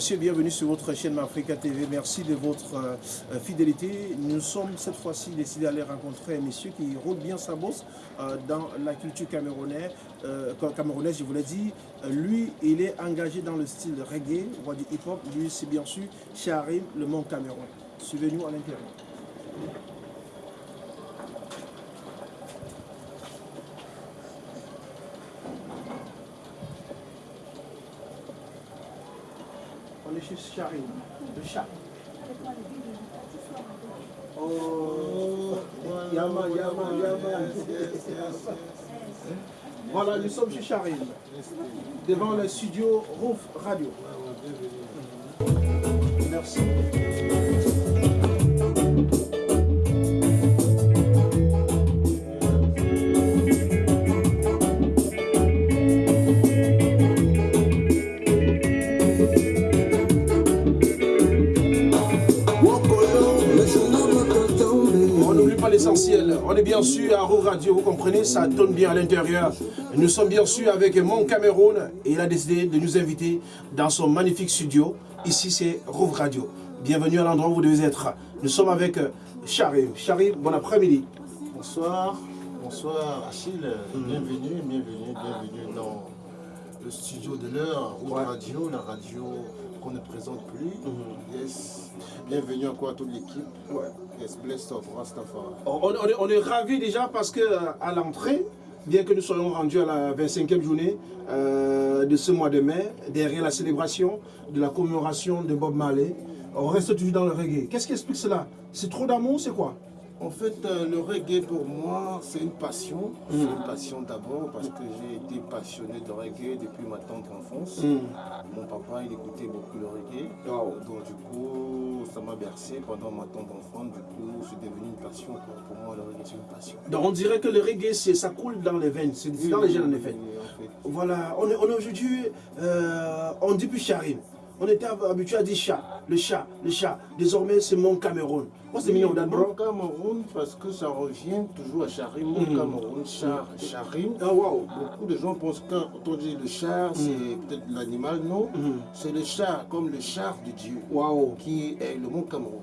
messieurs, bienvenue sur votre chaîne Africa TV. Merci de votre euh, euh, fidélité. Nous sommes cette fois-ci décidés d'aller rencontrer un monsieur qui roule bien sa bosse euh, dans la culture camerounaise. camerounaise, je vous l'ai dit. lui, il est engagé dans le style reggae, voire du hip-hop. Lui, c'est bien sûr Charim, le monde Cameroun. Suivez-nous à l'intérieur. Chez Charim, le chat. Oh, Yaman, Yaman, Yaman. Voilà, nous sommes chez Charim, devant le studio Roof Radio. Merci. Bien sûr à Roux Radio, vous comprenez, ça tourne bien à l'intérieur. Nous sommes bien sûr avec Mon Cameroun et il a décidé de nous inviter dans son magnifique studio. Ici, c'est Roux Radio. Bienvenue à l'endroit où vous devez être. Nous sommes avec Charim. Charim, bon après-midi. Bonsoir. Bonsoir Achille. Bienvenue, bienvenue, bienvenue dans le studio de l'heure, Roux Radio, la radio qu'on ne présente plus. Yes. Bienvenue encore à toute l'équipe. Ouais. Yes, blessed of Rastafari. On, on, est, on est ravis déjà parce que à l'entrée, bien que nous soyons rendus à la 25e journée euh, de ce mois de mai, derrière la célébration de la commémoration de Bob Marley, on reste toujours dans le reggae. Qu'est-ce qui explique cela? C'est trop d'amour, c'est quoi? En fait, euh, le reggae pour moi, c'est une passion. C'est une passion d'abord parce que j'ai été passionné de reggae depuis ma tendre enfance. Mm. Mon papa, il écoutait beaucoup le reggae. Donc du coup, ça m'a bercé pendant ma tendre enfance. Du coup, c'est devenu une passion. Pour, moi, le reggae, c'est une passion. Donc on dirait que le reggae, ça coule dans les veines. C'est dans les gènes, en effet. Voilà, on est, on est aujourd'hui, euh, on dit plus. On était habitué à dire chat, le chat, le chat. Désormais, c'est mon Cameroun. Moi, c'est mignon Mon Cameroun, parce que ça revient toujours à Charim. Mon mm. Cameroun, char, Charim. Ah, wow. Beaucoup de gens pensent que quand on dit le char, c'est mm. peut-être l'animal. Non, c'est le char, comme le char de Dieu, wow. qui est le mont Cameroun.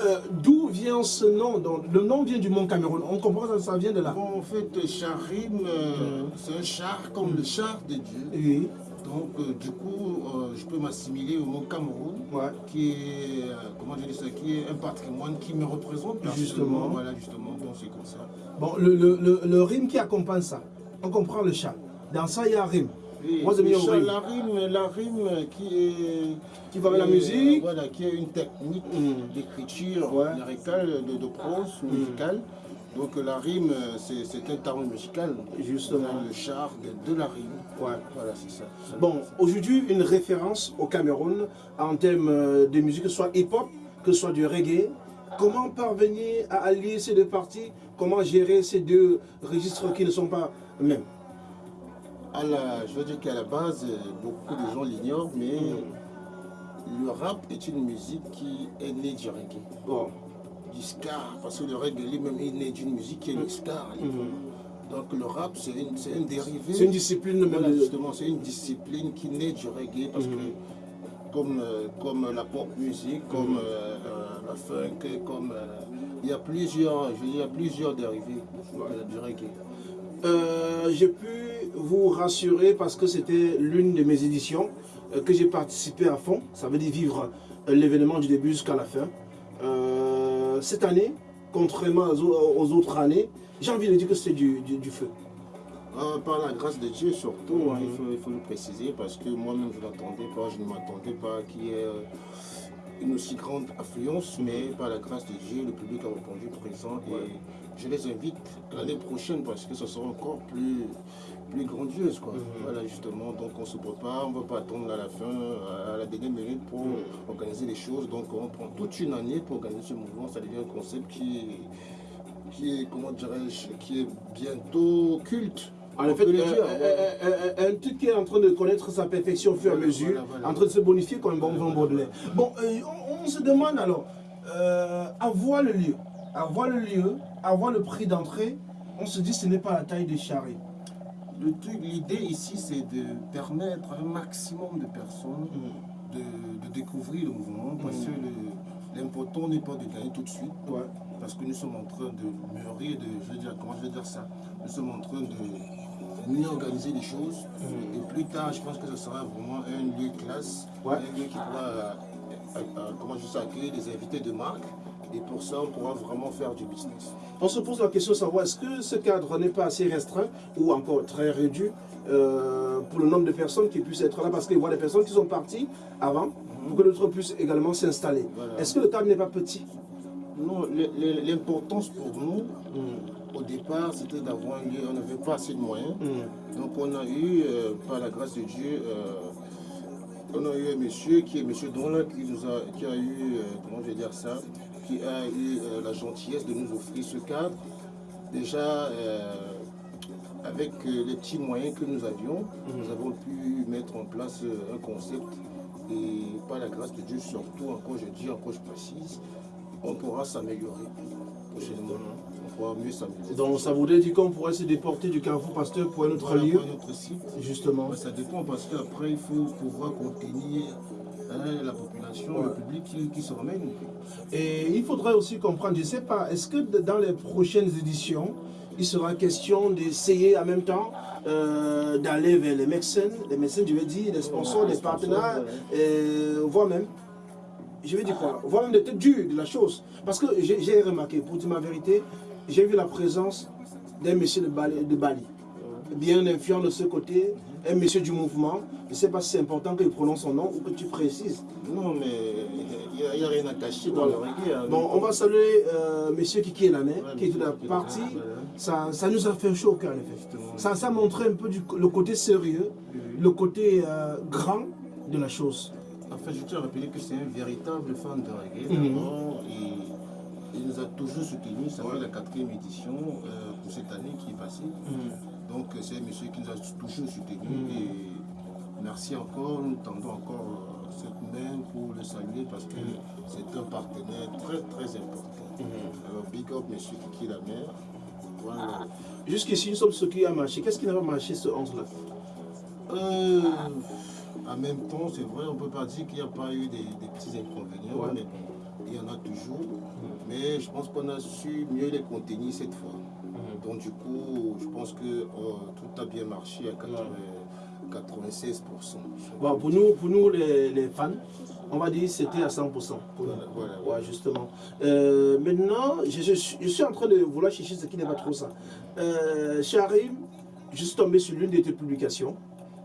Euh, d'où vient ce nom Le nom vient du Mont Cameroun. On comprend que ça vient de là. Bon, en fait, Charim, euh, c'est un char comme le char de Dieu. Oui. Donc, euh, du coup, euh, je peux m'assimiler au mont Cameroun, qui est, euh, comment je dis ça, qui est un patrimoine qui me représente. Justement. Voilà, justement, donc c'est comme ça. Bon, le, le, le, rime qui accompagne ça, on comprend le chat. Dans ça, il y a un rime. Moi, le chat, la rime, la rime qui est... Qui va avec la musique. Voilà, qui est une technique mm. d'écriture de, de, prose mm. Donc la rime, c'est un terme musical. Justement. Le char de, la rime. Ouais. Voilà, c'est ça. Bon, aujourd'hui, une référence au Cameroun en termes euh, de musique, que ce soit hip-hop, que ce soit du reggae. Comment parvenir à allier ces deux parties? Comment gérer ces deux registres qui ne sont pas mêmes? Je veux dire qu'à la base, beaucoup de gens l'ignorent, mais mm. le rap est une musique qui est née du reggae. Bon du parce que le reggae lui-même est né d'une musique qui est le ska. Mhm. Donc le rap, c'est un dérivé. C'est une discipline justement, c'est une discipline qui naît du reggae parce que mhm. comme, euh, comme la pop musique, comme mhm. euh, euh, la funk, comme il y a plusieurs, je il y a plusieurs dérivés du reggae. j'ai pu vous rassurer parce que c'était l'une de mes éditions que j'ai participé à fond. Ça veut dire vivre l'événement du début jusqu'à la fin cette année, contrairement aux autres années, j'ai envie de dire que c'est du, feu. Euh, par la grâce de Dieu surtout, hein, il, faut, le préciser parce que moi-même je n'attendais pas, je ne m'attendais pas qu'il y ait euh, une aussi grande affluence, mais par la grâce de Dieu, le public a répondu présent et je les invite l'année prochaine parce que ce sera encore plus, plus grandiose. Quoi. Mhm. Voilà, justement, donc on se prépare, on ne va pas attendre à la fin, à la dernière minute pour mhm. organiser les choses. Donc on prend toute une année pour organiser ce mouvement. Ça devient un concept qui est, qui est comment dirais-je, qui est bientôt culte. En fait, un truc qui est en train de connaître sa perfection au fur et à mesure, en train de se bonifier comme un bon vent Baudelaire. Bon, euh, on, se demande alors, euh, avoir le lieu, avoir le lieu, avoir le prix d'entrée, on se dit ce n'est pas la taille des charrettes. L'idée ici, c'est de permettre à un maximum de personnes Mm. de, de découvrir le mouvement parce Mm. que l'important n'est pas de gagner tout de suite. Ouais. Parce que nous sommes en train de mûrir, de, je veux dire, comment je veux dire ça? Nous sommes en train de mieux organiser les choses. Mm. Et plus tard, je pense que ce sera vraiment un lieu classe, Ouais. un lieu qui pourra, euh, euh, euh, comment je accueillir des invités de marque. Et pour ça, on pourra vraiment faire du business. On se pose la question de savoir est-ce que ce cadre n'est pas assez restreint ou encore très réduit euh, pour le nombre de personnes qui puissent être là? Parce qu'il y a des personnes qui sont parties avant pour que d'autres puissent également s'installer. Voilà. Est-ce que le cadre n'est pas petit? Non, l'importance pour nous, Mm. au départ, c'était d'avoir un lieu. On n'avait pas assez de moyens. Mm. Donc on a eu, euh, par la grâce de Dieu, euh, on a eu un monsieur qui est monsieur Donla qui nous a, qui a eu, euh, comment je vais dire ça, qui a eu euh, la gentillesse de nous offrir ce cadre. Déjà, euh, avec euh, les petits moyens que nous avions, nous avons pu mettre en place un concept. Et par la grâce de Dieu, surtout, encore je dis, encore je précise, on pourra s'améliorer prochainement. On pourra mieux s'améliorer. Donc ça voudrait dire qu'on pourrait se déporter du Carrefour Pasteur pour un autre Voilà, lieu, pour notre site. justement. Ça dépend parce qu'après, il faut pouvoir contenir hein, la population, le public qui, qui se ramène. Et il faudrait aussi comprendre, je ne sais pas, est-ce que dans les prochaines éditions, il sera question d'essayer en même temps euh, d'aller vers les médecins, les médecins, je veux dire, les sponsors, les partenaires, voire même, je veux dire quoi, voire même des têtes dures de la chose. Parce que j'ai j'ai remarqué, pour dire ma vérité, j'ai vu la présence d'un monsieur de Bali, de Bali, bien influent de ce côté, un monsieur du mouvement. Je ne sais pas si c'est important que je prononce son nom ou que tu précises. Non, mais il n'y a, rien à cacher dans Voilà. le reggae. hein. Bon, on va saluer euh, monsieur Kiki Ouais, qui est de la partie. Voilà. Ça, ça nous a fait chaud au cœur, en effet. Ça, ça montrait un peu du- le côté sérieux, le côté euh, grand de la chose. En fait, je tiens à rappeler que c'est un véritable fan de reggae. Mhm. il nous a toujours soutenus. Ça fait la quatrième édition euh, pour cette année qui est passée. Donc, euh, c'est un monsieur qui nous a toujours soutenus. Mhm. Et merci encore. Nous tendons encore euh, cette main pour le saluer parce que Mhm. c'est un partenaire très, très important. Alors, big up, monsieur Kiki la mère. Voilà. Jusqu'ici, nous sommes ce qui a marché. Qu'est-ce qui n'a pas marché ce 11-là Euh, en même temps, c'est vrai, on ne peut pas dire qu'il n'y a pas eu des, des petits inconvénients, Ouais. mais bon, il y en a toujours. Mais je pense qu'on a su mieux les contenir cette fois. Donc du coup, je pense que oh, tout a bien marché à 80 96%. Bon, pour nous, pour nous les, les fans, on va dire c'était à 100%. Pour nous. Voilà, voilà. Ouais, justement. Euh, maintenant, je, je suis- je suis en train de vouloir chercher ce qui n'est pas trop ça. Euh, Charim, je suis tombé sur l'une de tes publications.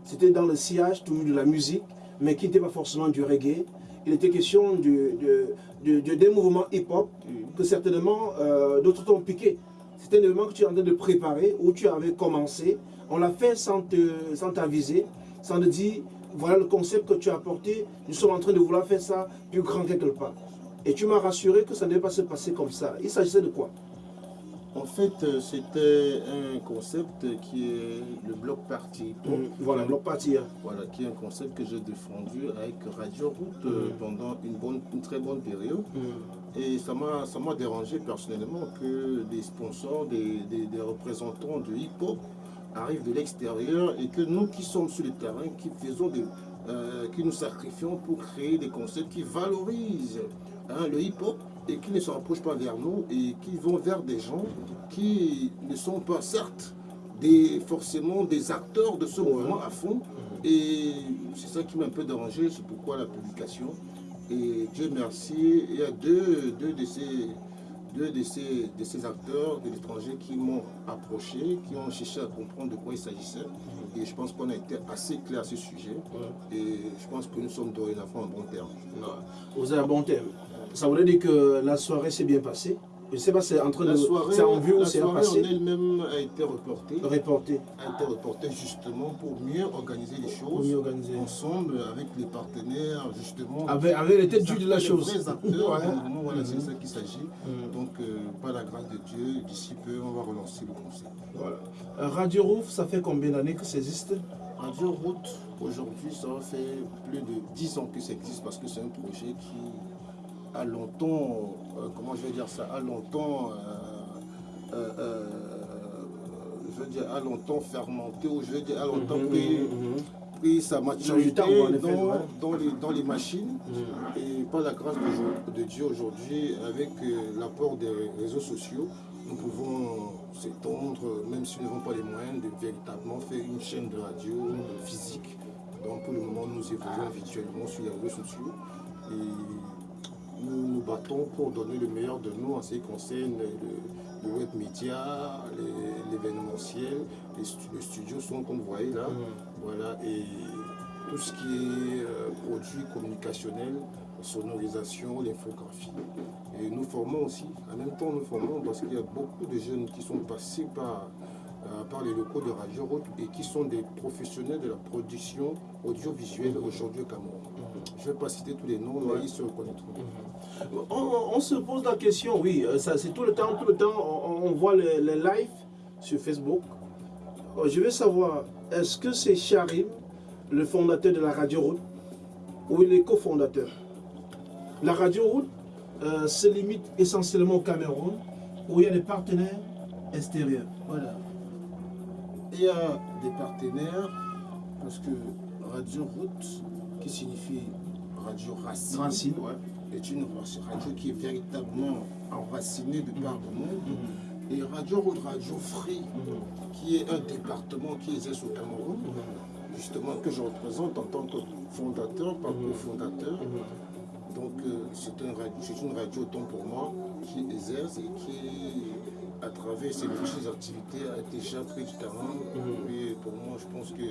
C'était dans le sillage toujours de la musique, mais qui n'était pas forcément du reggae. Il était question du- de, de- de- des mouvements hip-hop que certainement euh, d'autres t'ont piqué. C'était un événement que tu es en train de préparer, où tu avais commencé. On l'a fait sans te- sans t'aviser, sans te dire, voilà le concept que tu as apporté, nous sommes en train de vouloir faire ça plus grand quelque part. Et tu m'as rassuré que ça ne devait pas se passer comme ça. Il s'agissait de quoi? En fait, euh, c'était un concept qui est le bloc party. Voilà, bloc party. hein. Voilà, qui est un concept que j'ai défendu avec Radio Route euh, Mhm. pendant une, bonne, une très bonne période. Mm. Et ça m'a dérangé personnellement que des sponsors, des, des- des représentants de hip-hop arrivent de l'extérieur et que nous qui sommes sur le terrain, qui faisons des, euh, qui nous sacrifions pour créer des concepts qui valorisent hein, le hip-hop et qui ne se rapprochent pas vers nous et qui vont vers des gens qui ne sont pas certes des, forcément des acteurs de ce mouvement à fond. Et c'est ça qui m'a un peu dérangé, c'est pourquoi la publication. Et Dieu merci, il y a deux, deux de, ces, deux de, ces, de ces acteurs de l'étranger qui m'ont approché, qui ont cherché à comprendre de quoi il s'agissait. Et je pense qu'on a été assez clair à ce sujet. Et je pense que nous sommes dorénavant en bon terme. Vous avez un bon thème. Ça voudrait dire que la soirée s'est bien passée. Je ne sais pas, c'est en train La de. C'est en vue ou la c'est en passé elle-même a été reportée. Reporté. a été reportée justement pour mieux organiser les Pour choses mieux organiser. ensemble avec les partenaires justement Avec, avec les têtes de la les chose. vrais acteurs Ouais. du mouvement, voilà, c'est Mhm. ça qu'il s'agit. Mhm. Donc, euh, par la grâce de Dieu, d'ici peu, on va relancer le concept. Voilà. Euh, Radio Roof, ça fait combien d'années que ça existe? Radio Route, aujourd'hui, ça faire plus de 10 ans que ça existe parce que c'est un projet qui a longtemps, euh, comment je vais dire ça, a longtemps, euh, euh, je veux dire, a longtemps fermenté, ou je veux dire, a longtemps pris, pris sa maturité dans, ouais. dans les, dans les machines. mhm. Et par la grâce de, de Dieu aujourd'hui, avec l'apport des réseaux sociaux, nous pouvons s'étendre, même si nous n'avons pas les moyens, de véritablement faire une chaîne de radio physique. Donc pour le moment, nous évoluons virtuellement sur les réseaux sociaux et nous nous battons pour donner le meilleur de nous en ce qui concerne le, le web média, les- l'événementiel, les, stu- les studios sont comme vous voyez là. Voilà, et tout ce qui est euh, produit communicationnel, sonorisation, l'infographie. Et nous formons aussi, en même temps nous formons parce qu'il y a beaucoup de jeunes qui sont passés par, euh, par les locaux de Radio Route et qui sont des professionnels de la production audiovisuelle aujourd'hui au Cameroun. Je ne vais pas citer tous les noms, mais ils se reconnaîtront. On, on se pose la question, oui, euh, ça c'est tout le temps, tout le temps, on, on voit les, les lives sur Facebook. Euh, Je veux savoir, est-ce que c'est Charim, le fondateur de la Radio Route, ou il est cofondateur? La Radio Route euh, se limite essentiellement au Cameroun, où il y a des partenaires extérieurs. Voilà. Il y a des partenaires, parce que Radio Route, qui signifie Radio Racine, Racine, ouais. est une radio qui est véritablement enracinée de par le monde. Et Radio Route, Radio Free, qui est un département qui exerce au Cameroun, justement que je représente en tant que fondateur, pas cofondateur. Donc euh, c'est un une radio autant pour moi qui exerce et qui, à travers ses multiples activités, a déjà pris du terrain. Et pour moi, je pense que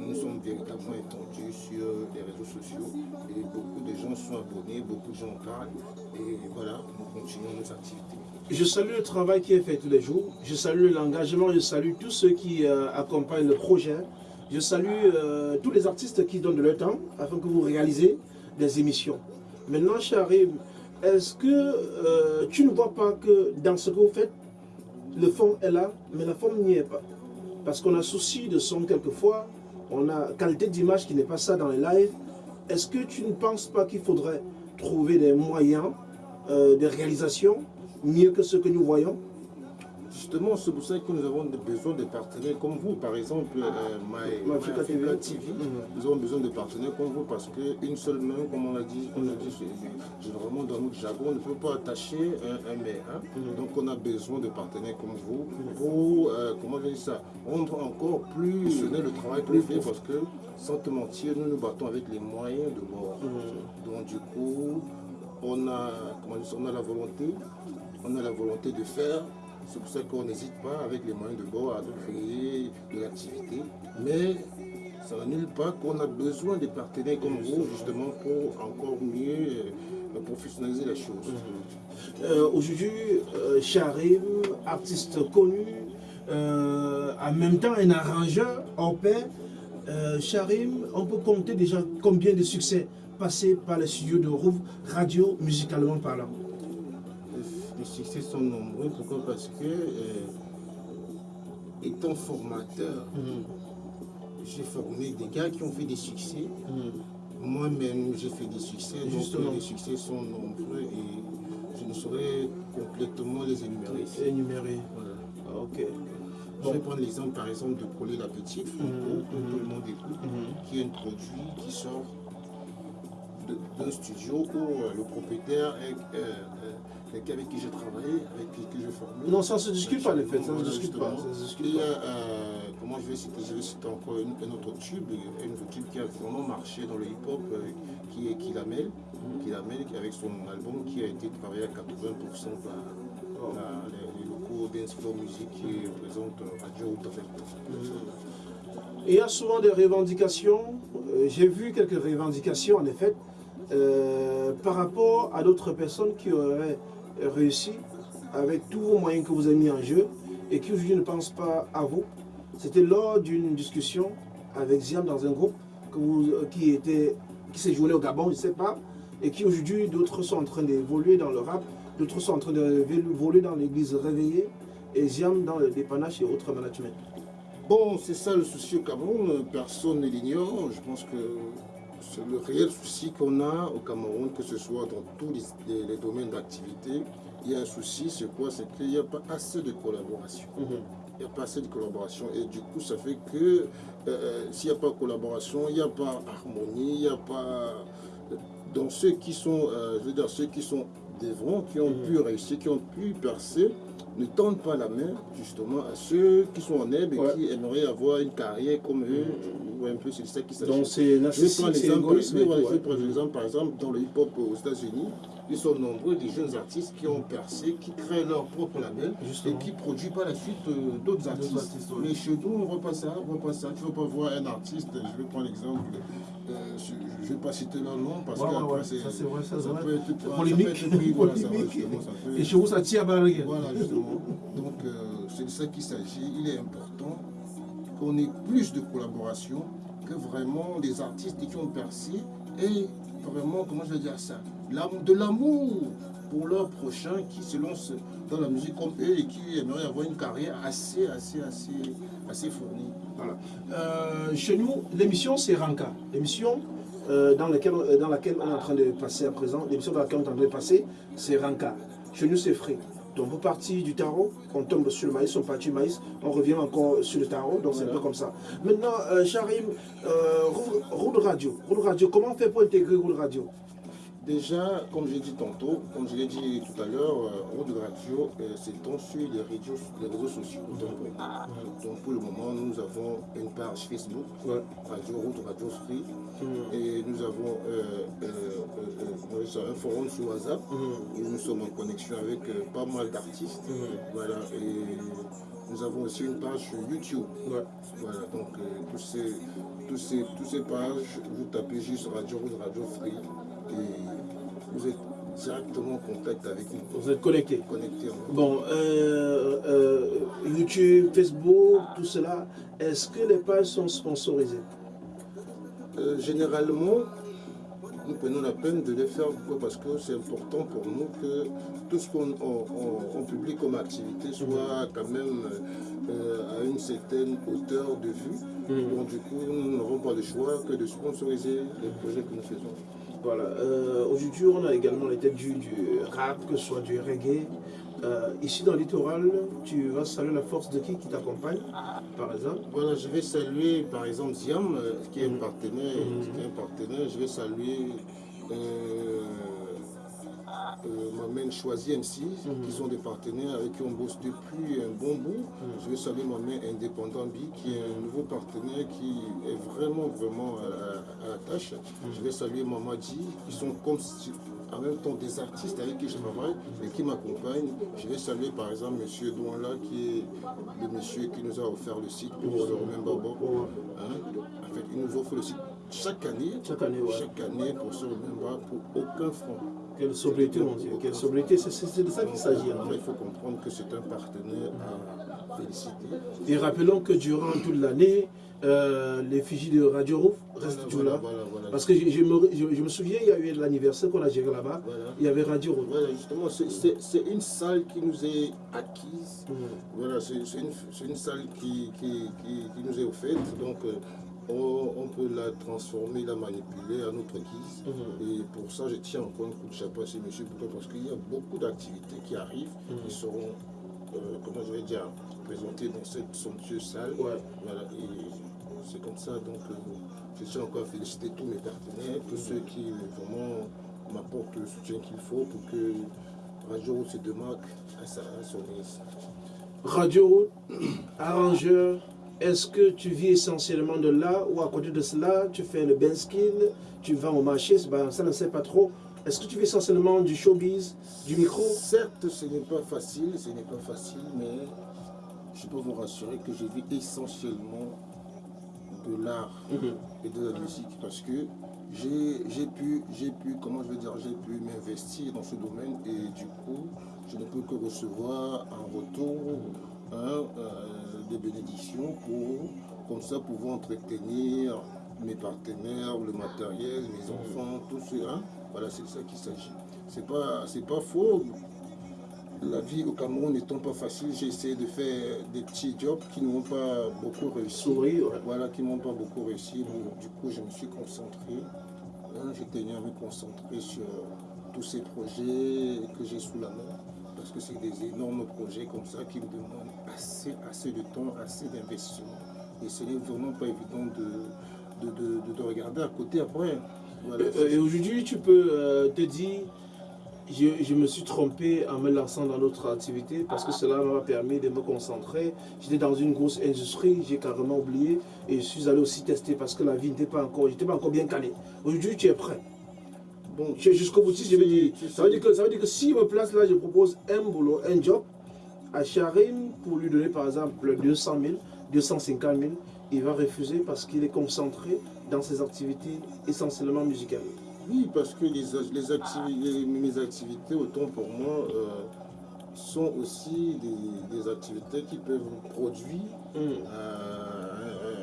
nous sommes véritablement étendus sur les réseaux sociaux et beaucoup de gens sont abonnés, beaucoup de gens en parlent. Et voilà, nous continuons nos activités. Je salue le travail qui est fait tous les jours. Je salue l'engagement. Je salue tous ceux qui euh, accompagnent le projet. Je salue euh, tous les artistes qui donnent de leur temps afin que vous réalisez des émissions. Maintenant, Charim, est-ce que euh, tu ne vois pas que dans ce que vous faites, le fond est là, mais la forme n'y est pas? Parce qu'on a souci de son quelquefois, on a qualité d'image qui n'est pas ça dans les lives. Est-ce que tu ne penses pas qu'il faudrait trouver des moyens euh, de réalisation mieux que ce que nous voyons? Justement, c'est pour ça que nous avons besoin de partenaires comme vous. Par exemple, euh, My, My My Africa Africa TV. TV, Mhm. nous avons besoin de partenaires comme vous parce qu'une seule main, comme on l'a dit, on l'a dit généralement dans notre jargon, on ne peut pas attacher un, un mais. hein. Mhm. Donc on a besoin de partenaires comme vous pour, euh, comment dire ça, rendre encore plus le travail plus fait parce que, sans te mentir, nous nous battons avec les moyens de bord. Donc du coup, on a, comment dire, on a la volonté, on a la volonté de faire. C'est pour ça qu'on n'hésite pas avec les moyens de bord à créer de l'activité. Mais ça n'annule pas qu'on a besoin des partenaires comme vous justement pour encore mieux euh, professionnaliser la chose. Euh, Aujourd'hui, euh, Charim, artiste connu, euh, en même temps un arrangeur en paix, Charim, on peut compter déjà combien de succès passés par les studios de Rouve, radio, musicalement parlant? Les succès sont nombreux. Pourquoi? Parce que, euh, étant formateur, j'ai formé des gars qui ont fait des succès. Moi-même, j'ai fait des succès. Donc, Justement. euh, les succès sont nombreux et je ne saurais complètement les énumérer. ici. Énuméré. Voilà. Ah, Ok. Je vais prendre l'exemple par exemple de Collet la Petite, Franco, que tout le monde écoute, qui est un produit qui sort d'un studio où euh, le propriétaire est euh, quelqu'un avec qui j'ai travaillé, avec qui que j'ai formé. Non, ça ne se discute pas, les faits, ça ne se discute pas. Ça se discute Et pas. euh, comment je vais citer Je vais citer encore une- un autre tube, un autre tube qui a vraiment marché dans le hip-hop, euh, qui est Kilamel, Kilamel, qui avec son album qui a été travaillé à 80% par la- les, les locaux Dance Floor Music qui représentent euh, Radio. Et il y a souvent des revendications. euh, J'ai vu quelques revendications, en effet, euh, par rapport à d'autres personnes qui auraient réussi avec tous vos moyens que vous avez mis en jeu et qui aujourd'hui ne pensent pas à vous. C'était lors d'une discussion avec Ziam dans un groupe euh, qui, qui s'est joué au Gabon, je ne sais pas, et qui aujourd'hui, d'autres sont en train d'évoluer dans le rap, d'autres sont en train d'évoluer dans l'église réveillée, et Ziam dans le dépannage et autres management. Bon, c'est ça le souci au Cameroun, personne ne l'ignore. Je pense que c'est le réel souci qu'on a au Cameroun, que ce soit dans tous les, les- les domaines d'activité. Il y a un souci, c'est quoi? C'est qu'il n'y a pas assez de collaboration. il n'y a pas assez de collaboration. Et du coup, ça fait que euh, s'il n'y a pas de collaboration, il n'y a pas harmonie, il n'y a pas. Donc ceux qui sont, je veux dire, ceux qui sont devant, qui ont pu réussir, qui ont pu percer, ne tendent pas la main justement à ceux qui sont en herbe et qui aimeraient avoir une carrière comme eux. Ou un peu, c'est ça qui s'agit. Donc c'est Je prends l'exemple, par exemple, dans le hip-hop aux États-Unis, ils sont nombreux des jeunes artistes qui ont percé, qui créent leur propre label et qui produisent par la suite euh, d'autres artistes. Mais chez nous, on ne voit pas ça, on voit pas ça. Tu ne vas pas voir un artiste, je vais prendre l'exemple, euh, je ne vais pas citer leur nom parce que ça, c'est vrai, ça, ça, peut être polémique. voilà, Et chez vous, ça tire à Voilà, justement. Donc, euh, c'est de ça qu'il s'agit. Il est important qu'on ait plus de collaboration que vraiment des artistes qui ont percé et vraiment, comment je vais dire ça, de l'amour pour leur prochain qui se lance dans la musique comme eux et qui aimeraient avoir une carrière assez, assez, assez, assez fournie. Voilà. Euh, chez nous, l'émission c'est Ranka. L'émission euh, dans, laquelle, euh, dans laquelle on est en train de passer à présent, l'émission dans laquelle on est en train de passer, c'est Ranka. Chez nous c'est frais. Donc on partit du tarot, on tombe sur le maïs, on partit du maïs, on revient encore sur le tarot, donc c'est un peu comme ça. Maintenant, euh, Charim, Roule Radio. Roule Radio, comment on fait pour intégrer Roule Radio? Déjà, comme j'ai dit tantôt, comme je l'ai dit tout à l'heure, euh, de Radio euh, s'étend sur les réseaux, les réseaux sociaux. Donc, pour le moment, nous avons une page Facebook, Radio Route Radio Free, mm. et nous avons euh, un forum sur WhatsApp mm. où nous sommes en connexion avec pas mal d'artistes. Mm. Voilà, et nous avons aussi une page sur YouTube. Voilà, donc tous ces, tous, ces, tous ces pages, vous tapez juste Radio Route Radio Free et vous êtes directement en contact avec nous. Vous êtes connecté Connecté. Bon, euh, euh, YouTube, Facebook, tout cela, est-ce que les pages sont sponsorisées? Euh, Généralement, nous prenons la peine de les faire parce que c'est important pour nous que tout ce qu'on publie comme activité soit quand même à une certaine hauteur de vue. Mm. Donc du coup, nous n'aurons pas le choix que de sponsoriser les projets que nous faisons. Voilà. Euh, Aujourd'hui, on a également les têtes du, rap, que ce soit du reggae. Euh, ici dans le littoral, tu vas saluer la force de qui qui t'accompagne, par exemple? Voilà, je vais saluer par exemple Ziam, euh, qui est un partenaire, mm-hmm. qui est un partenaire. Je vais saluer euh, Mamen Choisi MC, mhm. qui sont des partenaires avec qui on bosse depuis un bon bout. Mhm. Je vais saluer Mamen Indépendant B, qui est un nouveau partenaire qui est vraiment, vraiment à, la tâche. Mhm. Je vais saluer Mamadi, qui sont comme en même temps des artistes avec qui je travaille et qui m'accompagnent. Je vais saluer par exemple M. Douanla, qui est le monsieur qui nous a offert le site pour Romain Babo. Hein? En fait, il nous offre le site chaque année, chaque année, chaque année pour pour aucun franc. Quelle sobriété, mon Dieu, quelle sobriété, c'est de ça qu'il s'agit. Il faut comprendre que c'est un partenaire à féliciter. Et rappelons que durant toute l'année, euh, l'effigie de Radio Rouf reste toujours là. Parce que je, me, souviens, il y a eu l'anniversaire qu'on a géré là-bas, il y avait Radio Rouf. Voilà, justement, c'est une salle qui nous est acquise. Mm. Voilà, c'est une, une, salle qui, qui, qui, nous est offerte. Donc, euh, on, peut la transformer, la manipuler à notre guise. Mhm. Et pour ça, je tiens encore un coup de chapeau à ces messieurs. Pourquoi Parce qu'il y a beaucoup d'activités qui arrivent, qui mhm. seront, euh, comment je vais dire, présentées dans cette somptueuse salle. Voilà, et c'est comme ça. Donc, euh, je tiens encore à féliciter tous mes partenaires, tous ceux qui vraiment m'apportent le soutien qu'il faut pour que Radio se démarque à, sa, à son Radio, arrangeur, est-ce que tu vis essentiellement de là ou à côté de cela, tu fais le ben skill, tu vas au marché, ben, ça ne sait pas trop. Est-ce que tu vis essentiellement du showbiz, du micro? Certes, ce n'est pas facile, ce n'est pas facile, mais je peux vous rassurer que je vis essentiellement de l'art mhm. et de la musique parce que j'ai pu, pu, comment je veux dire, j'ai pu m'investir dans ce domaine et du coup, je ne peux que recevoir un retour hein, euh, des bénédictions pour, comme ça, pouvoir entretenir mes partenaires, le matériel, mes enfants, tout ça. Voilà, c'est de ça qu'il s'agit. C'est pas, c'est pas faux. La vie au Cameroun n'étant pas facile, j'ai essayé de faire des petits jobs qui n'ont pas beaucoup réussi. Voilà, qui n'ont pas beaucoup réussi. du coup, je me suis concentré. Hein, j'ai tenu à me concentrer sur tous ces projets que j'ai sous la main parce que c'est des énormes projets comme ça qui me demandent assez, assez de temps, assez d'investissement. Et ce n'est vraiment pas évident de, de, de, de, regarder à côté après. Voilà. Euh, et aujourd'hui, tu peux euh, te dire, je, je, me suis trompé en me lançant dans notre activité parce que cela m'a permis de me concentrer. J'étais dans une grosse industrie, j'ai carrément oublié et je suis allé aussi tester parce que la vie n'était pas encore, j'étais pas encore bien calé. Aujourd'hui, tu es prêt. Bon, jusqu'au bout, je vais dire, ça veut dire que ça veut dire que si me place là, je propose un boulot, un job à Charim pour lui donner par exemple 200 000, 250 000, il va refuser parce qu'il est concentré dans ses activités essentiellement musicales. Oui, parce que les, les activités, mes activités, autant pour moi, euh, sont aussi des, des, activités qui peuvent produire mm. euh,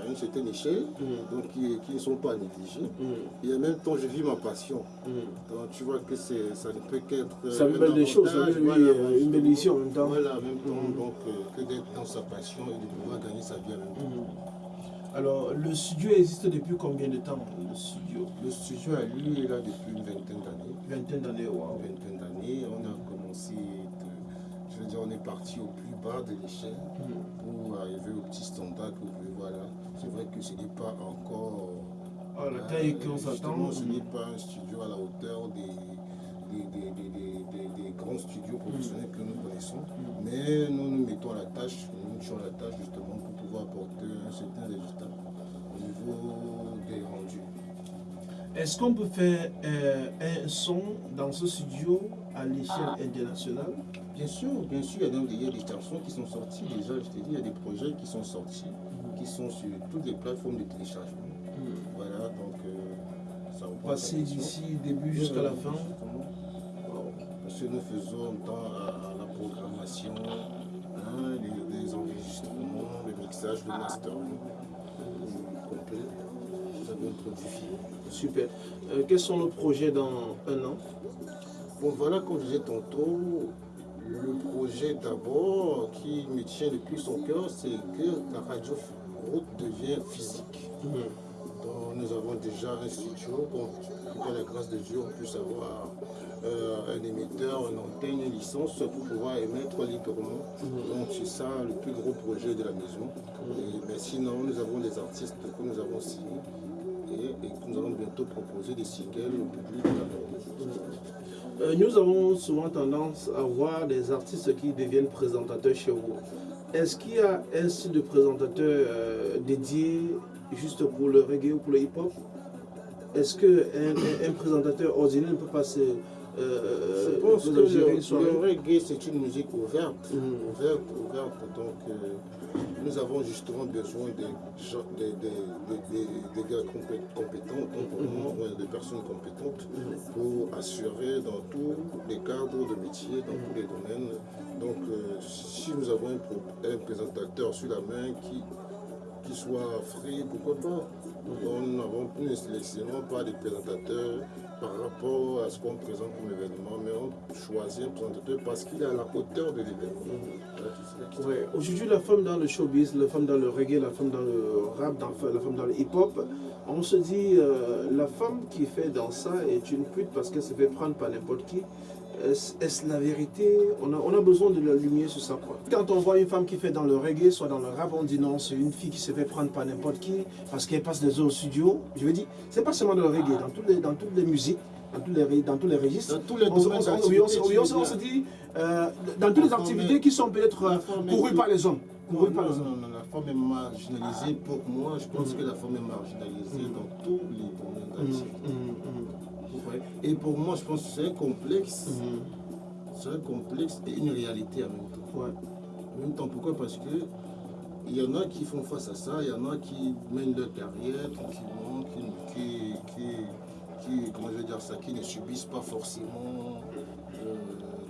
à une certaine échelle, mm. donc qui, qui, ne sont pas négligées. Mm. Et en même temps, je vis ma passion. Donc tu vois que ça ne peut qu'être. Ça me des choses, ça voilà, oui, une bénédiction en même temps. Voilà, en même temps, donc, euh, que d'être dans sa passion et de pouvoir gagner sa vie en même temps. Alors, le studio existe depuis combien de temps Le studio, le studio a lui est là depuis une vingtaine d'années. Vingtaine d'années, wow. Vingtaine d'années. On a commencé, je veux dire, on est parti au plus bas de l'échelle pour arriver au petit standard que vous pouvez voir là. C'est vrai que ce n'est pas encore. Ah, la taille qu'on s'attend. Ce n'est pas un studio à la hauteur des, des, des, des, des grands studios professionnels que nous connaissons. Mais nous nous mettons à la tâche, nous mettons à la tâche justement pour pouvoir apporter un certain résultat au niveau des rendus. Est-ce qu'on peut faire euh, un son dans ce studio à l'échelle internationale? Bien sûr, bien sûr, il y, a des, il y a des chansons qui sont sorties déjà, je t'ai dit, il y a des projets qui sont sortis, mmh. qui sont sur toutes les plateformes de téléchargement. Mmh. Voilà, donc euh, ça va passer d'ici début jusqu'à la fin. Parce que nous faisons dans à, la programmation, hein, les, les, enregistrements, le mixage, le mastering complet. Nous avons produit. Super. Euh, quels sont nos projets dans un an? Bon, voilà, comme je disais tantôt, le projet d'abord qui me tient le plus au cœur, c'est que la radio route devient physique. Donc, nous avons déjà un studio, par la grâce de Dieu, on puisse avoir euh, un émetteur, une antenne, une licence pour pouvoir émettre librement. Donc c'est ça le plus gros projet de la maison. Et, mais sinon, nous avons des artistes que nous avons signés et, et que nous allons bientôt proposer des singles au public. Euh, nous avons souvent tendance à voir des artistes qui deviennent présentateurs chez vous. Est-ce qu'il y a un style de présentateur euh, dédié juste pour le reggae ou pour le hip-hop? Est-ce qu'un un, un présentateur ordinaire ne peut pas se... Euh, je pense que le, reggae c'est une musique ouverte, mmh. ouverte, ouverte. Donc euh, nous avons justement besoin de, de, de, de gars compétents, mmh. de personnes compétentes mmh. pour assurer dans tous les cadres de métier, dans tous les domaines. Donc euh, si nous avons un, un présentateur sur la main qui qui soit frais, pourquoi pas? Nous n'avons plus ne pas des présentateurs par rapport à ce qu'on présente comme événement, mais on choisit un présentateur parce qu'il est à la hauteur de l'événement. Aujourd'hui, la femme dans le showbiz, la femme dans le reggae, la femme dans le rap, la femme dans le hip-hop, on se dit, euh, la femme qui fait dans ça est une pute parce qu'elle se fait prendre par n'importe qui. Est-ce la vérité? On a, on a, besoin de la lumière sur ça. Quoi. Quand on voit une femme qui fait dans le reggae, soit dans le rap, on dit non, c'est une fille qui se fait prendre par n'importe qui parce qu'elle passe des heures au studio. Je veux dire, c'est pas seulement dans le reggae, dans toutes les, dans toutes les musiques, dans tous les, dans tous les registres. Dans tous les on, on, oui, on, on, se dit, euh, dans toutes les activités qui sont peut-être euh, courues par les hommes. Courues par les hommes. Non, non, la femme est marginalisée. Pour moi, je pense mmh. que la femme est marginalisée mmh. dans tous les domaines d'activité. Mmh. Et pour moi, je pense que c'est un complexe. Mmh. C'est un complexe et une réalité en même temps. Ouais. En même temps, pourquoi? Parce que il y en a qui font face à ça, il y en a qui mènent leur carrière tranquillement, qui, qui, qui, qui, comment je vais dire ça, qui ne subissent pas forcément euh,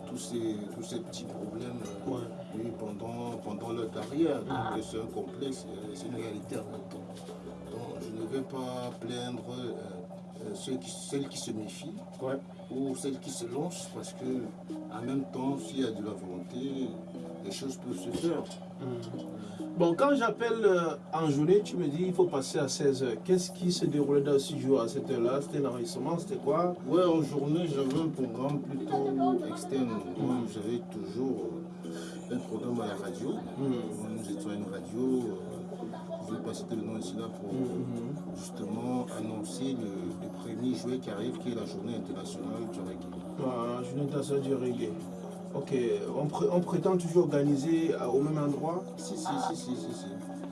tous, ces, tous ces petits problèmes euh, ouais. oui, pendant, pendant leur carrière. Donc c'est un complexe, c'est une réalité en même temps. Donc je ne vais pas plaindre. Euh, ceux qui, celles qui se méfient ouais. ou celles qui se lancent parce que en même temps s'il y a de la volonté les choses peuvent se faire. Bon, quand j'appelle euh, en journée, tu me dis il faut passer à 16h. Qu'est-ce qui se déroulait dans le studio à cette heure-là? C'était un enregistrement C'était quoi? Ouais, en journée, j'avais un programme plutôt externe. Moi, j'avais toujours euh, un programme à la radio. Nous étions à une radio. euh, je vais pas citer le nom ici là pour justement annoncer le, le juillet qui arrive, qui est la journée internationale du reggae. Voilà, Journée internationale du reggae. Ok, on, pré- on prétend toujours organiser à- au même endroit? Si, si, si, si, si, si.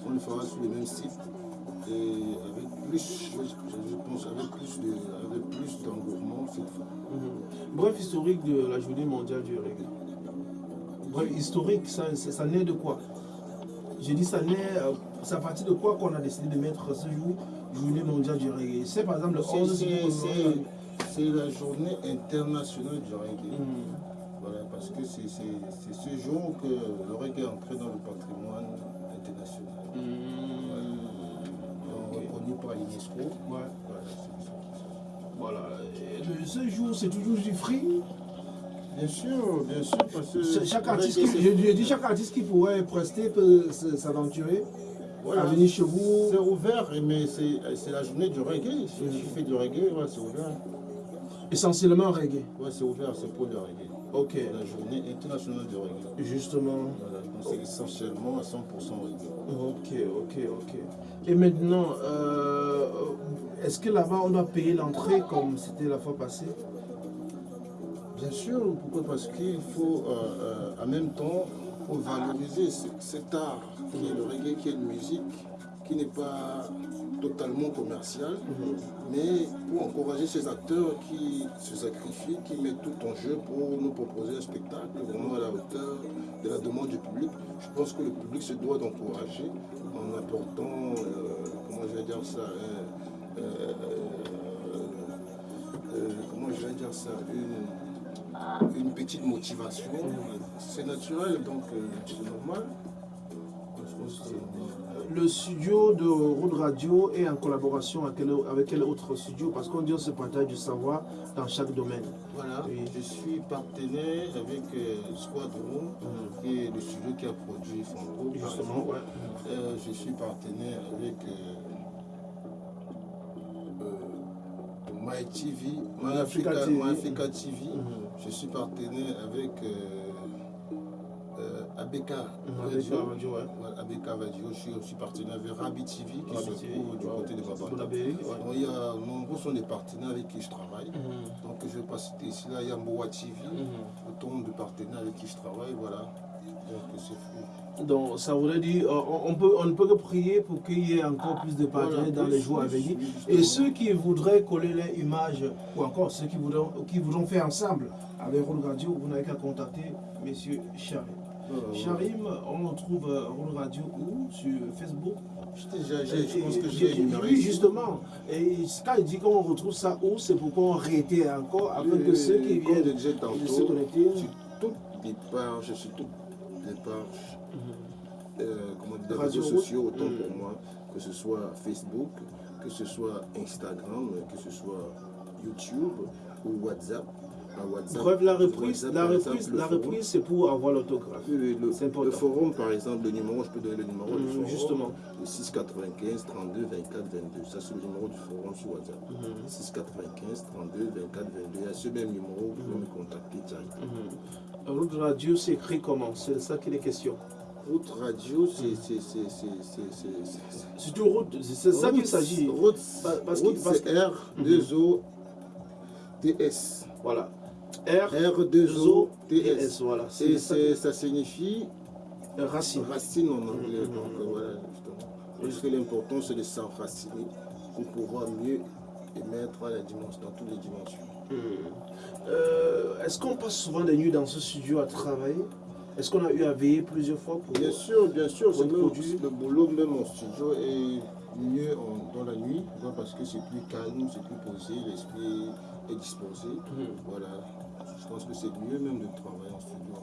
On le fera sur le même site. Et avec plus, je, je- je pense, avec plus de, avec plus d'engouement cette fois. Mhm. Bref, historique de la journée mondiale du reggae. Bref, historique, ça, ça, ça naît de quoi? J'ai dit ça naît, euh, c'est à partir de quoi qu'on a décidé de mettre ce jour, journée mondiale du reggae C'est par exemple le C'est- 11 c'est- la journée internationale du reggae. Mhm. Voilà, parce que c'est ce jour que le reggae est entré dans le patrimoine international. Mhm. Donc, Reconnu par l'UNESCO. Ouais. Voilà. Voilà. Et le- ce jour, c'est toujours du free? Bien sûr, bien sûr, parce que Chaque artiste, qui, je, je dis chaque artiste qui pourrait prester peut s'aventurer Venir chez vous. C'est ouvert, mais c'est la journée du reggae. Si tu fais du reggae, ouais, c'est ouvert. Essentiellement reggae. Ouais, c'est ouvert, c'est pour le reggae. Ok. La journée internationale du reggae. Justement. Voilà, c'est essentiellement à 100% reggae. Ok, ok, ok. Et maintenant, euh, est-ce que là-bas on doit payer l'entrée comme c'était la fois passée? Bien sûr, pourquoi? Parce qu'il faut, euh, euh, en même temps, faut valoriser ce- cet art qui est le reggae, qui est une musique qui n'est pas totalement commerciale, mais pour encourager ces acteurs qui se sacrifient, qui mettent tout en jeu pour nous proposer un spectacle vraiment à la hauteur de la demande du public. Je pense que le public se doit d'encourager en apportant, euh, comment je vais dire ça, euh, euh, comment je vais dire ça, une, une petite motivation. C'est naturel, donc euh, c'est normal. Le studio de Road Radio est en collaboration avec quel, avec quel autre studio? Parce qu'on dit on se partage du savoir dans chaque domaine. Voilà, Oui. je suis partenaire avec euh, Squadron, qui est le studio qui a produit Fonco. par Justement, ouais. Euh, je suis partenaire avec euh, My TV, My Africa Africa, TV. My Africa TV. Mhm. Je suis partenaire avec euh, euh, ABK Avec Radio. ouais. ABK Radio. Je suis aussi partenaire avec Rabi TV qui Rabi se TV, trouve du côté de Babanda. Il y a nombreux sont des partenaires avec qui je travaille. Mhm. Donc je ne vais pas citer ici, là il y a Mboa TV, autant de partenaires avec qui je travaille, voilà. Donc c'est fou. Donc ça voudrait dire euh, on, peut, on ne peut que prier pour qu'il y ait encore plus de partenaires dans les jours à venir. Et ceux qui voudraient coller les images, ou encore ceux qui voudront, qui voudront faire ensemble avec Roll Radio, vous n'avez qu'à contacter Monsieur Charim. Charim, on retrouve euh, Roll Radio où? Sur Facebook? Je, pense que j'ai Oui, justement. Et quand il dit qu'on retrouve ça où, c'est pour qu'on réitère encore, afin que ceux qui viennent se connecter. sur toutes les pages, sur toutes les pages, euh, comment dire, réseaux sociaux, autant Mhm. pour moi, que ce soit Facebook, que ce soit Instagram, que ce soit YouTube ou WhatsApp. À WhatsApp Bref, la reprise, WhatsApp, la reprise, exemple, le la forum. reprise, c'est pour avoir l'autographe. Oui, le, important. le forum, par exemple, le numéro, je peux donner le numéro du forum. justement. Le 695 32 24 22. Ça, c'est le numéro du forum sur WhatsApp. Mhm. 695 32 24 22. Il y a ce même numéro, vous pouvez me contacter directement. Mhm. Route Radio, c'est écrit comment? C'est ça qui est question. Route radio, c'est. c'est- c'est- route, c'est ça qu'il s'agit. Route, Parce- parce route, que- parce c'est R, 2O, TS. Voilà. R, R, 2O, et TS. S, voilà. Et ça. signifie Racine. racine en anglais. Mhm. Donc euh, voilà, justement. L'important, c'est de s'enraciner pour pouvoir mieux émettre la dimension, dans toutes les dimensions. Mhm. Euh, Est-ce qu'on passe souvent des nuits dans ce studio à travailler? Est-ce qu'on a eu à veiller plusieurs fois pour... Bien sûr, bien sûr, même- produit. le boulot même en studio est mieux en- dans la nuit, parce que c'est plus calme, c'est plus posé, l'esprit est disposé. Mhm. Voilà, je pense que c'est mieux même de travailler en studio.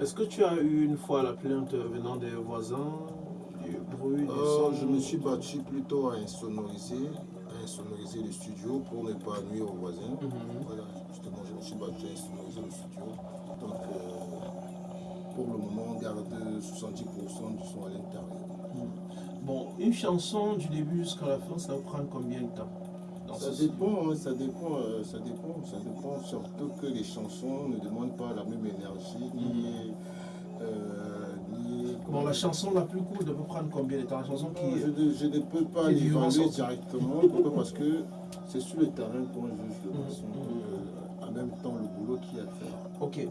Est-ce que tu as eu une fois la plainte venant des voisins Du bruit, du Euh, je me suis battu plutôt à insonoriser, à insonoriser le studio pour ne pas nuire aux voisins. Mhm. Voilà, justement, je me suis battu à insonoriser le studio. Donc, euh, pour le moment, on garde 70% du son à l'intérieur. Bon, une chanson du début jusqu'à la fin, ça va prendre combien de temps? Dans Ça ce dépend, hein, ça dépend, euh, ça dépend, ça dépend. Surtout que les chansons ne demandent pas la même énergie, ni, euh, ni- Bon, la chanson la plus courte, elle peut prendre combien de temps? La chanson Non, qui je, ne, je ne peux pas l'évaluer directement. Pourquoi? Parce que c'est sur le terrain qu'on juge de Mhm. façon que, euh, en même temps, le boulot qu'il y a à faire. Ok.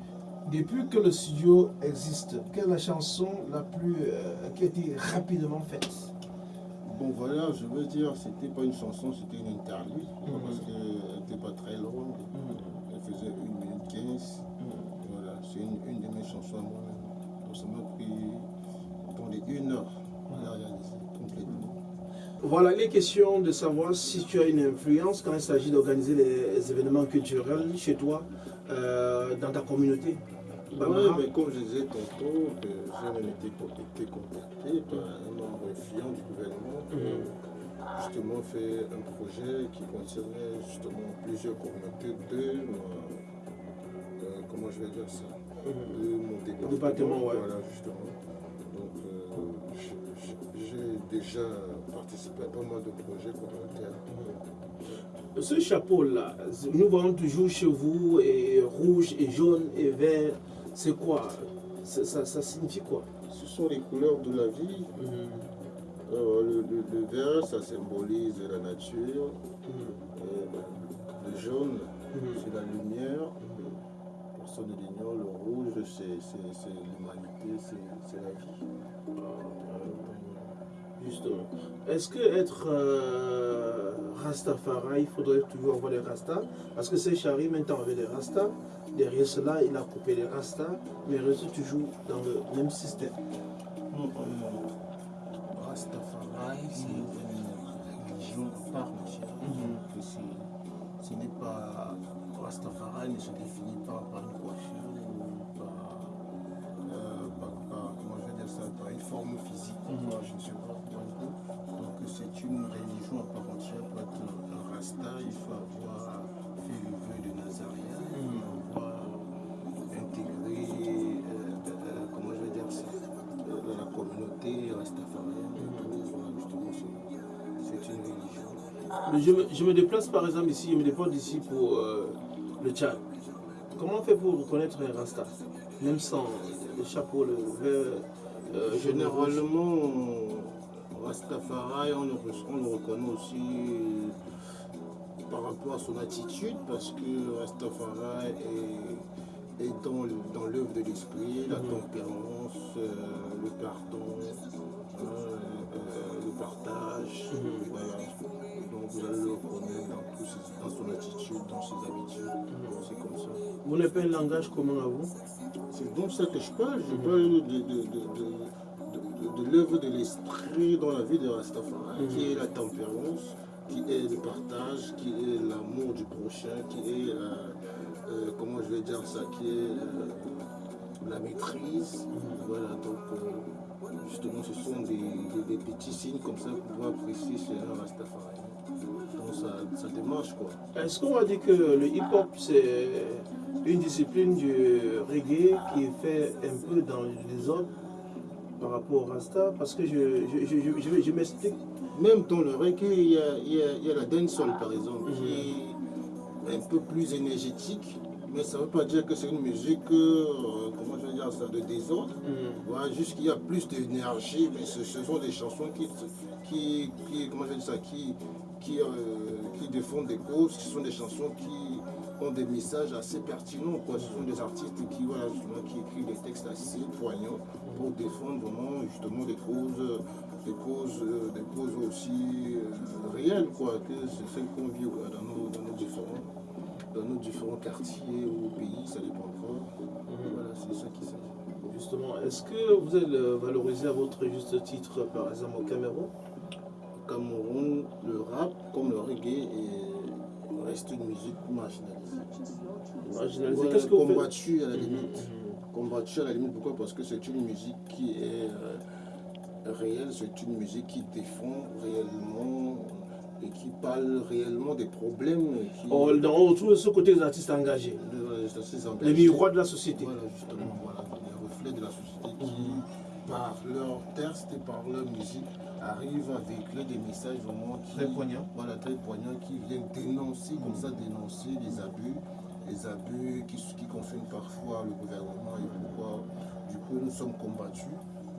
Depuis que le studio existe, quelle est la chanson la plus euh, qui a été rapidement faite? Bon, voilà, je veux dire, c'était pas une chanson, c'était une interlude. Mhm. Parce qu'elle n'était pas très longue. Elle faisait 1 minute 15. Voilà, c'est une, une de mes chansons à moi-même. Donc ça m'a pris attendez, une heure à la réaliser complètement. Voilà, il est question de savoir si tu as une influence quand il s'agit d'organiser les événements culturels chez toi, euh, dans ta communauté. Ouais, Barbara mais comme je disais tantôt, que j'ai même été, con- été contacté par un membre influent du gouvernement pour Mhm. justement faire un projet qui concernait justement plusieurs communautés de, euh, euh, comment je vais dire ça, de mon département. Département, ouais. Voilà, justement. Donc, euh, j'ai déjà participé à pas mal de projets communautaires. Ce chapeau-là, nous voyons toujours chez vous, et rouge et jaune et vert, c'est quoi ça, ça- ça signifie quoi Ce sont les couleurs de la vie. Euh, le, le- le vert, ça symbolise la nature. Euh, le jaune, c'est la lumière. Personne ne l'ignore. Le rouge, c'est l'humanité, c'est c'est la vie. Justement. Est-ce que être euh, Rastafari, il faudrait toujours avoir des Rastas Parce que c'est Chari maintenant avec des Rastas. Derrière cela, il a coupé les Rastas, mais il reste toujours dans le même système. Non, euh, Rastafari, c'est une religion à part. Donc, c'est- ce n'est pas. Rastafari ne se définit pas par une coiffure ou par, euh, par- par- comment je vais dire ça, par une forme physique. Mhm. À part entière. Pour être un Rasta, il faut avoir fait le vœu de Nazaria, il faut avoir intégré, euh, euh, comment je vais dire ça, euh, la communauté rastafarienne. Voilà, justement, c'est- c'est une religion. Mais Je me, je me déplace par exemple ici, je me déplace ici pour euh, le Tchad. Comment on fait pour reconnaître un Rasta? Même sans le chapeau, le vert, euh, Généralement, Rastafari, on le, re- on le reconnaît aussi par rapport à son attitude, parce que Rastafari est, est dans, l'œuvre de l'esprit, la tempérance, euh, le pardon, hein, euh, le partage. Voilà. Donc vous allez le reconnaître dans, son attitude, dans ses habitudes. C'est comme ça. Vous n'avez pas un langage commun à vous? C'est donc ça que je parle. Je parle de, de, de, de- de- l'œuvre de l'esprit dans la vie de Rastafari, qui est la tempérance, qui est le partage, qui est l'amour du prochain, qui est, euh, euh, comment je vais dire ça, qui est euh, la maîtrise. Voilà, donc justement, ce sont des, des- des petits signes comme ça pour pouvoir apprécier chez un Rastafari. Donc ça, ça démarche quoi. Est-ce qu'on va dire que le hip-hop, c'est une discipline du reggae qui est fait un peu dans le désordre par rapport au Rasta Parce que je, je, je, je- je- m'explique. Même dans le reggae, il y a, il y a- il y a la dancehall par exemple, qui est un peu plus énergétique, mais ça ne veut pas dire que c'est une musique, euh, comment je vais dire ça, de désordre. Voilà, juste qu'il y a plus d'énergie, mais ce, ce sont des chansons qui, qui, qui- comment je vais dire ça, qui, qui, euh, qui défendent des causes, ce sont des chansons qui ont des messages assez pertinents. Quoi. Ce sont des artistes qui, voilà, justement, qui écrivent des textes assez poignants pour défendre vraiment justement des causes, des causes, euh, des causes aussi euh, réelles, quoi, que c'est celles qu'on vit dans, nos, dans, nos différents, dans nos différents quartiers ou pays, ça dépendra. Voilà, c'est ça qui s'agit. Justement, est-ce que vous êtes euh, valorisé à votre juste titre, par exemple, au Cameroun? Au Cameroun, le rap, comme le reggae, est- reste une musique marginalisée. Marginalisé. Ouais, Qu'est-ce que combattue à la limite. Combattue à la limite, pourquoi? Parce que c'est une musique qui est euh, réelle, c'est une musique qui défend réellement et qui parle réellement des problèmes qui. Oh, On retrouve ce côté des artistes engagés, ces les miroirs de la société. Voilà, justement, voilà, les reflet de la société qui, par leur texte et par leur musique, arrivent à véhiculer des messages vraiment qui, Très poignants. Voilà, très poignants, qui viennent dénoncer, comme ça, dénoncer les abus, les abus qui, qui concernent parfois le gouvernement et pourquoi, du coup, nous sommes combattus.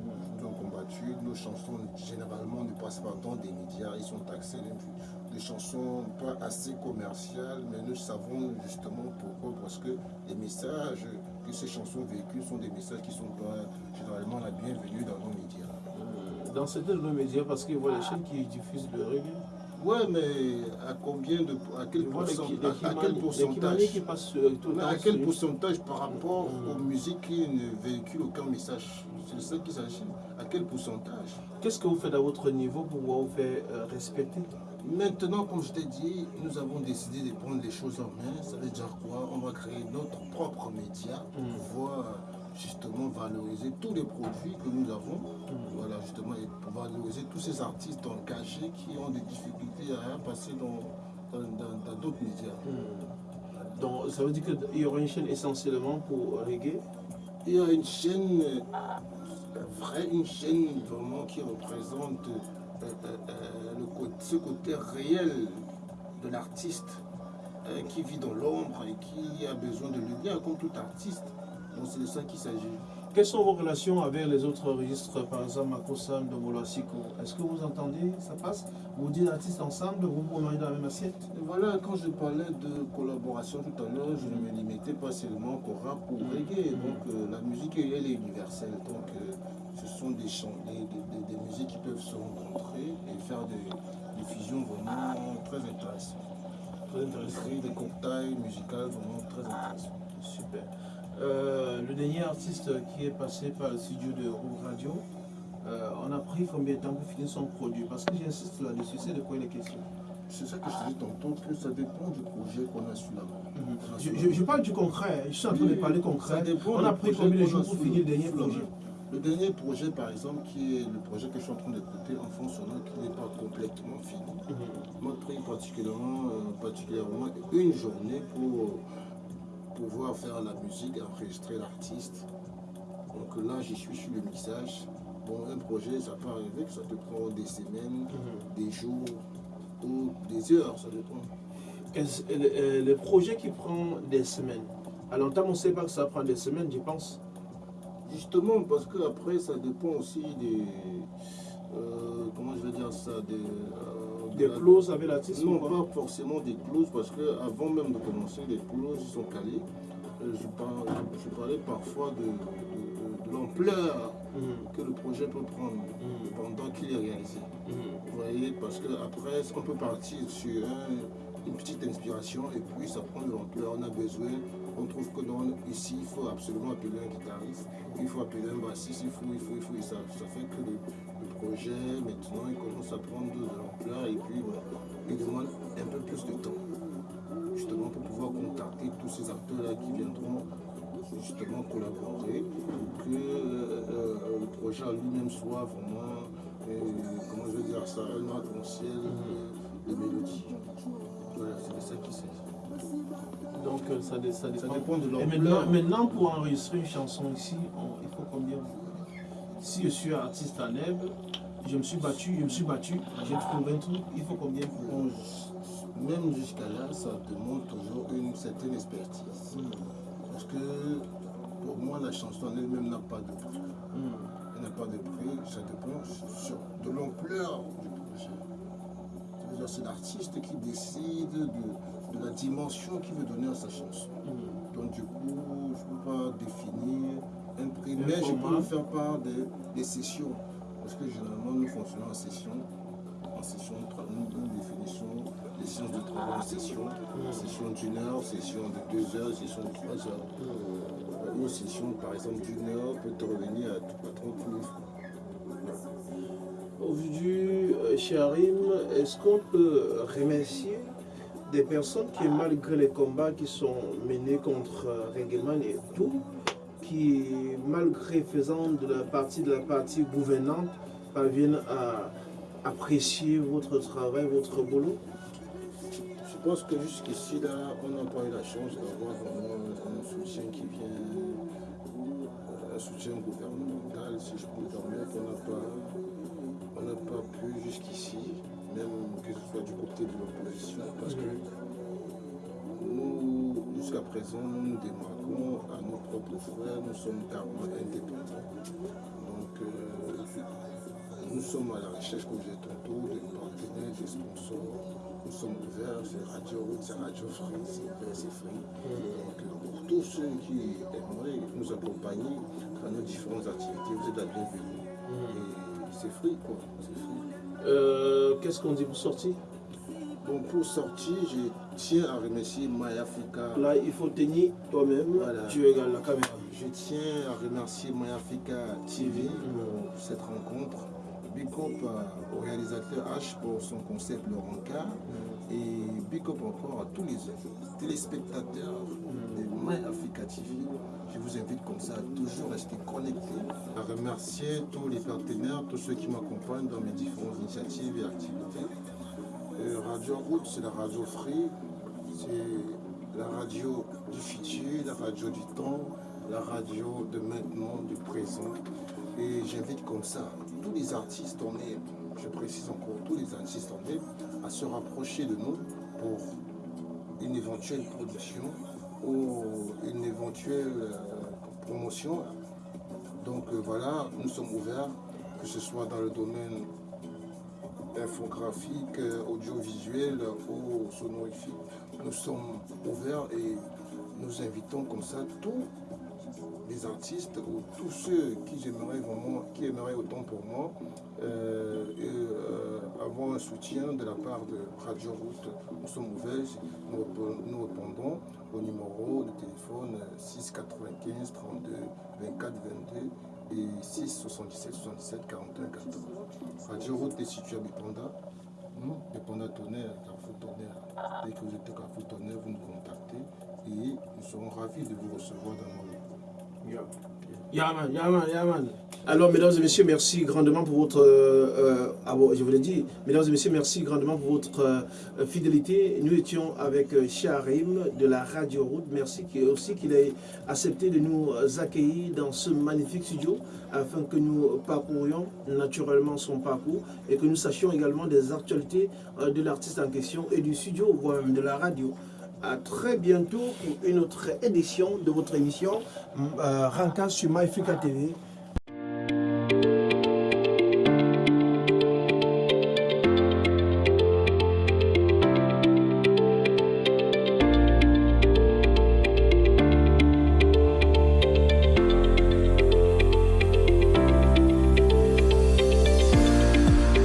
Nous sommes combattus. Nos chansons, généralement, ne passent pas dans des médias. Ils sont taxés des chansons pas assez commerciales, mais nous savons justement pourquoi. Parce que les messages que ces chansons véhiculent sont des messages qui sont pas généralement la bienvenue dans nos médias. Dans certains de nos médias, parce qu'il y a les chaînes qui diffusent le reggae. Ouais, mais à combien de. À quel, les les à- quel pourcentage? qui passent à quel pourcentage par rapport aux musiques qui ne véhiculent aucun message? C'est ça qu'il s'agit. À quel pourcentage? Qu'est-ce que vous faites à votre niveau pour vous faire euh, respecter? Maintenant, comme je t'ai dit, nous avons décidé de prendre les choses en main. Ça veut dire quoi? On va créer notre propre média pour Mm. pouvoir justement valoriser tous les produits que nous avons. Voilà, justement, et pour valoriser tous ces artistes engagés qui ont des difficultés à passer dans d'autres médias. Donc, ça veut dire qu'il y aura une chaîne essentiellement pour reggae? Il y a une chaîne vraie, une chaîne vraiment qui représente euh, euh, le côté, ce côté réel de l'artiste euh, qui vit dans l'ombre et qui a besoin de lumière comme tout artiste. Donc c'est de ça qu'il s'agit. Quelles sont vos relations avec les autres registres, par exemple Makosam, de Molosiko Est-ce que vous entendez, ça passe? Vous dites artistes ensemble, vous vous mangez dans la même assiette? Et voilà, quand je parlais de collaboration tout à l'heure, je ne me limitais pas seulement au rap ou au reggae. Donc euh, la musique, elle est universelle. Donc euh, ce sont des, chants, des, des- des- musiques qui peuvent se rencontrer et faire des, des fusions vraiment très intéressantes. Très intéressant. Créer des cocktails musicaux vraiment très intéressants. Super. Euh, le dernier artiste qui est passé par le studio de Roux Radio, euh, on a pris combien de temps pour finir son produit? Parce que j'insiste là-dessus, c'est de quoi il est question. C'est ça que je te dis tantôt, que ça dépend du projet qu'on a sous la main. Je, je- je parle du concret, je suis en train de parler concret. Ça dépend On a pris combien de jours pour finir le dernier projet? Le dernier projet, par exemple, qui est le projet que je suis en train d'écouter, Enfant sonore, qui n'est pas complètement fini. m'a pris particulièrement, euh, particulièrement une journée pour pouvoir faire la musique, enregistrer l'artiste. Donc là, j'y suis sur le mixage. Bon, un projet, ça peut arriver que ça te prend des semaines, des jours ou des heures, ça dépend. Euh, Le, euh, le projet qui prend des semaines. À longtemps, on ne sait pas que ça prend des semaines, je pense. Justement, parce que après, ça dépend aussi des. euh, comment je vais dire ça Des, euh, de Des la- clauses avec l'artiste Non, pas forcément des clauses, parce que avant même de commencer, les clauses sont calées. Euh, Je, par- je parlais parfois de, de- de- de l'ampleur Mhm, que le projet peut prendre mhm, pendant qu'il est réalisé. mhm. Vous voyez, parce qu'après, on peut partir sur un- une petite inspiration et puis ça prend de l'ampleur. On a besoin, on trouve que non, ici, il faut absolument appeler un guitariste, il faut appeler un bassiste, il faut, il faut, il faut. Ça, ça fait que le, projet, maintenant, il commence à prendre de l'ampleur et puis il demande un peu plus de temps. Justement pour pouvoir contacter tous ces acteurs-là qui viendront justement collaborer pour que euh, euh, le projet lui-même soit vraiment, euh, comment je veux dire ça, un arc-en-ciel de, de mélodie. Voilà, c'est ça qu'il s'agit. Donc euh, ça, dé- ça Ça dépend. de Et maintenant, l'ampleur. maintenant, pour enregistrer une chanson ici, on- il faut combien Si je suis artiste à Neb, je me suis battu, je me suis battu, j'ai trouvé un truc, il faut combien pour... Même jusqu'à là, ça demande toujours une certaine expertise. Parce que pour moi, la chanson en elle-même n'a pas de prix. Mhm. Elle n'a pas de prix, ça dépend sur, de l'ampleur du projet. C'est l'artiste qui décide de, de la dimension qu'il veut donner à sa chanson. Mhm. Donc du coup, je ne peux pas définir un prix, mais je peux vous faire part des, des sessions. Parce que généralement, nous fonctionnons en session. En session, nous, nous définissons les séances de travail en session. Session d'une heure, session de deux heures, session de trois heures. Euh, Une session, par exemple, d'une heure peut te revenir à, à 30 000 francs. Aujourd'hui, euh, Charim, est-ce qu'on peut remercier des personnes qui, malgré les combats qui sont menés contre euh, Regeman et tout, qui, malgré faisant de la partie de la partie gouvernante, parviennent à apprécier votre travail, votre boulot? Je pense que jusqu'ici, là, on n'a pas eu la chance d'avoir un soutien qui vient, un soutien gouvernemental, si je peux me permettre. On n'a pas, pas pu jusqu'ici, même que ce soit du côté de l'opposition, parce que nous, jusqu'à présent, nous démarquons à nos propres frères, nous sommes carrément indépendants. Donc, euh, nous sommes à la recherche, comme j'ai tantôt, des partenaires, des sponsors. Nous sommes ouverts, c'est Radio Route, c'est Radio Free, c'est vert, c'est Free. Donc, euh, pour tous ceux qui aimeraient nous accompagner dans nos différentes activités, vous êtes la bienvenue. Et c'est free, quoi. C'est free. Euh, Qu'est-ce qu'on dit pour sortir Bon, pour sortir, je tiens à remercier Mayafrika. Là, il faut tenir toi-même, Voilà. tu regardes la caméra. Je tiens à remercier Mayafrika TV pour cette rencontre. Big up euh, au réalisateur H pour son concept Laurent Et big up encore à tous les téléspectateurs de MyAfrica TV. Je vous invite comme ça à toujours rester connectés. À remercier tous les partenaires, tous ceux qui m'accompagnent dans mes différentes initiatives et activités. Radio Route, c'est la radio Free, c'est la radio du futur, la radio du temps, la radio de maintenant, du présent. Et j'invite comme ça tous les artistes en herbe, je précise encore, tous les artistes en herbe, à se rapprocher de nous pour une éventuelle production ou une éventuelle euh, promotion. Donc euh, voilà, nous sommes ouverts, que ce soit dans le domaine infographique, euh, audiovisuel ou sonorifique. Nous sommes ouverts et nous invitons comme ça tous artistes ou tous ceux qui j'aimerais vraiment, qui aimeraient autant pour moi, euh, et, euh, avoir un soutien de la part de Radio Route. Nous sommes ouverts, nous, répond- nous répondons au numéro de téléphone 6 95 32 24 22 et 6 77 77 41 14. Radio Route est située à Bipanda. Bipanda Tonnerre, Carrefour Tonnerre. Dès que vous êtes à Carrefour Tonnerre, vous nous contactez et nous serons ravis de vous recevoir dans nos Yaman, Yaman, Yaman. Alors, mesdames et messieurs, merci grandement pour votre. euh, euh, ah je mesdames et messieurs, merci grandement pour votre euh, fidélité. Nous étions avec Sharim de la Radio Route. Merci aussi qu'il ait accepté de nous accueillir dans ce magnifique studio afin que nous parcourions naturellement son parcours et que nous sachions également des actualités de l'artiste en question et du studio, voire même de la radio. À très bientôt pour une autre édition de votre émission euh, sur MyFrica TV.